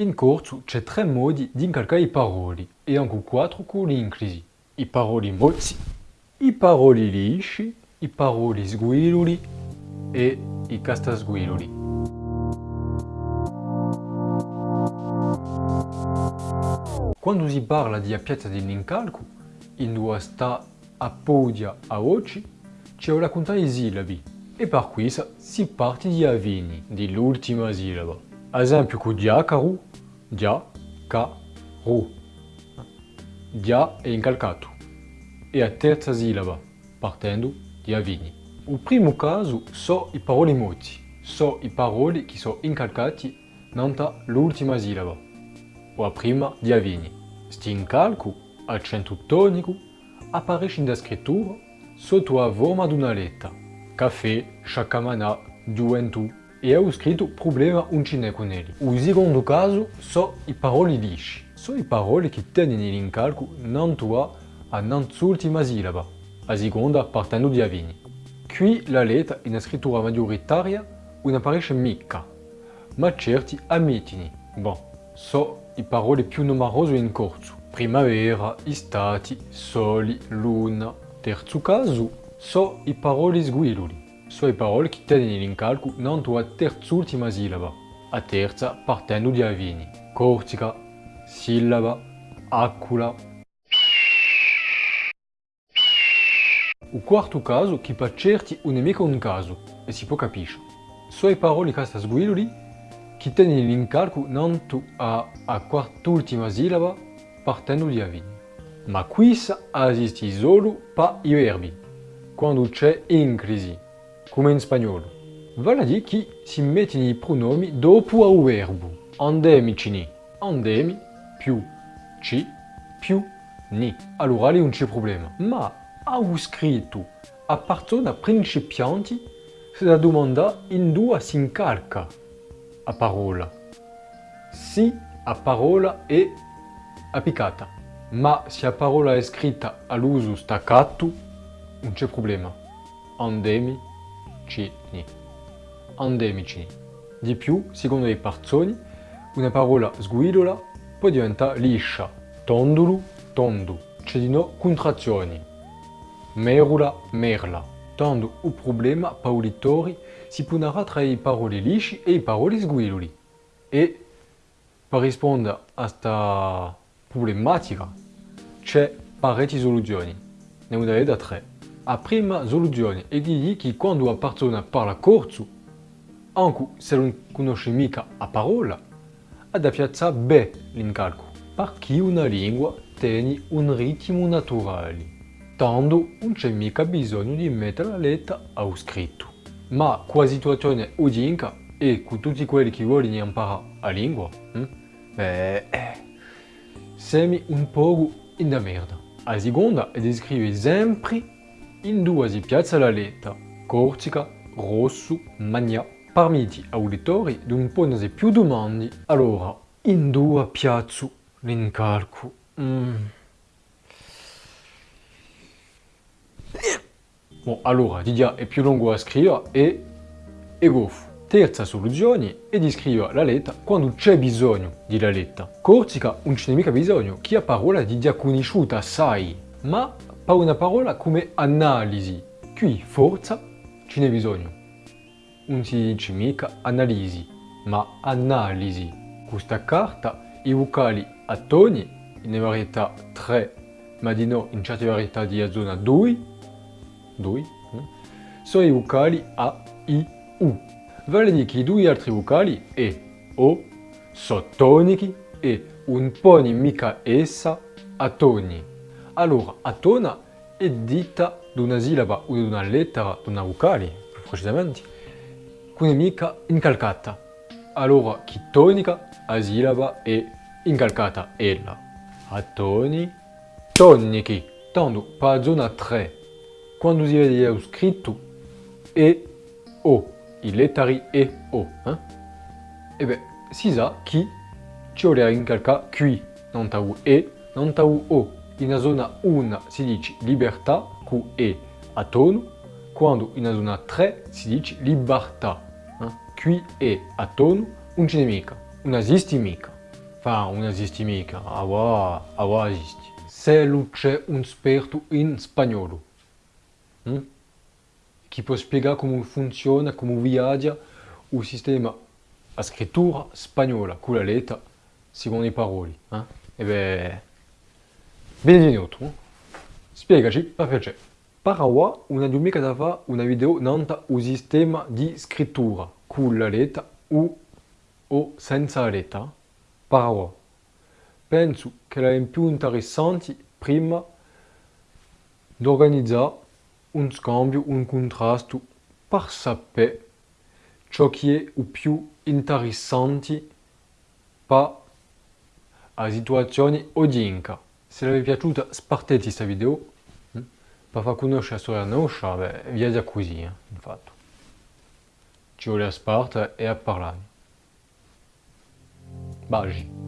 In corso c'è tre modi di incalcare i paroli e anche quattro con l'inclisi. I paroli mozzi, i paroli lisci, i paroli sguiluli e i castasguiluli. Quando si parla di piazza dell'incalco, in due sta a podia a oggi, c'è contare di sillabi e per questo si parte di avvini, dell'ultima sillaba. Ad esempio con diacaru, dia, ca, ru. Dia è incalcato e a terza sillaba, partendo di avvini. Il primo caso sono i paroli moti, sono i paroli che sono incalcati nanta l'ultima sillaba, o a prima di avvini. Sti incalco, accento tonico, apparaisce in scrittura sotto la forma di una lettera. Caffè, sciaccamanà, gioventù e ho scritto problema non n'è con elli. Il secondo caso sono i paroli lisci. Sono i paroli che tengono l'incalco non tua a l'ultima sillaba, a seconda partendo di avvini. Qui la lettera in scrittura maggioritaria non apparaisce mica, ma certi ammettono. Bon, sono i parole più numerose in corso. Primavera, estate, soli, luna. Terzo caso, sono i paroli sguiluli. I parole che tengono l'incalco non tua terz'ultima sillaba, a terza partendo di avvini. Cortica, sillaba, acula, Il quarto caso, che per certi non è mica un caso, e si può capire. I parole che sta sguidoli che tengono l'incalco non a, a quart'ultima sillaba partendo di avvini. Ma qui esiste solo per i verbi, quando c'è inclisi, come in spagnolo. Vale a che si mettono i pronomi dopo al verbo. Andemici, andemi più ci più ni. Allora lì non c'è problema. Ma ho scritto a persona principianti se la domanda in due si incalca a parola. Sì, a parola è applicata, ma se la parola è scritta all'uso staccato non c'è problema. Andemi, cini. Andemici. Di più, secondo le persone, una parola sguidola può diventare liscia, tondolo, tondo. C'è di no contrazioni merula, merla. Tanto il problema per i lettori si poneva tra i parole lisci e i parole sguiloli. E per rispondere a questa problematica c'è parecchie soluzioni. Ne ho da tre. La prima soluzione è di che quando una persona parla corso, anche se non conosce mica la parola, ha da piazzare bene l'incalco, perché una lingua tiene un ritmo naturale tanto non c'è mica bisogno di mettere la lettera a scritto. Ma la situazione odinca e con tutti quelli che vogliono imparare la lingua, hm? beh, eh, semi un po' in da merda. La seconda è di scrivere sempre in due si piazza la lettera, cortica, rosso, magna. Permetti ai lettori di non porsi più domande, allora in due piazzo l'incalco. Mm. Bon, allora, Didia è più lungo a scrivere e è goffo. Terza soluzione è di scrivere la lettera quando c'è bisogno della lettera. Corsica non c'è mica bisogno, chi ha parola di dia conosciuta sai, ma per una parola come analisi. Qui forza ce n'è bisogno. Non si dice mica analisi, ma analisi. Questa carta i vocali a toni in varietà 3, ma di no in certe varietà di zona 2 due, sono i vocali A, I, U. Vale dire che i due altri vocali E, O, sono tonici e un po' mica essa a toni. Allora, a tona è dita di una sillaba o di una lettera di una vocale, più precisamente, che è mica incalcata. Allora, chi tonica, la sillaba è incalcata ella. A toni, tonici. Tanto, zona 3, quando si vede scritto E, O, i letteri E, O. Eh? E beh, si sa che ci vuole incalcare qui, non ta E, non ta O. In zona 1 si dice libertà, con E a tono, quando in zona 3 si dice libertà. Eh? Qui E a tono, non ce n'è mica, non esiste mica. Fa, non esiste mica, ora, ora esiste. Se c'è un esperto in spagnolo, hm? che può spiegare come funziona, come viaggia il sistema a scrittura spagnola con la lettera secondo i paroli. Eh? E beh, benvenuto. Spiegaci, per piacere. Parawa, una domenica fa una video nanta il sistema di scrittura con la lettera o, o senza la lettera. Parawa. Penso che è più interessante prima di organizzare un scambio, un contrasto per sapere ciò che è il più interessante per la situazione odinca. È piaciuta spartete questa video hm? per far conoscere la storia nostra, beh, via così, eh, infatti. Ci vuole a sparte e a parlare. Bagi.